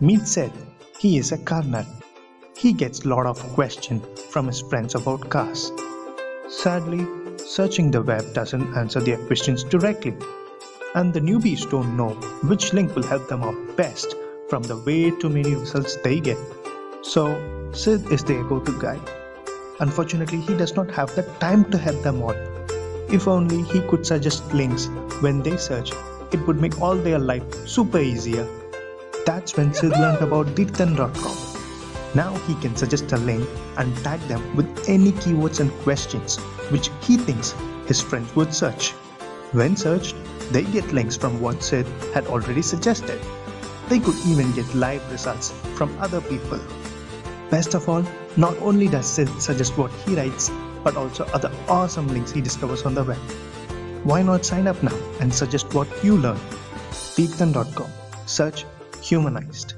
Meet Sid. He is a car nut. He gets a lot of questions from his friends about cars. Sadly, searching the web doesn't answer their questions directly. And the newbies don't know which link will help them out best from the way too many results they get. So, Sid is their go-to guy. Unfortunately, he does not have the time to help them all. If only he could suggest links when they search, it would make all their life super easier. That's when Sid learned about Deepthan.com. Now he can suggest a link and tag them with any keywords and questions which he thinks his friends would search. When searched, they get links from what Sid had already suggested. They could even get live results from other people. Best of all, not only does Sid suggest what he writes, but also other awesome links he discovers on the web. Why not sign up now and suggest what you learn? Deepthan.com. Search humanized.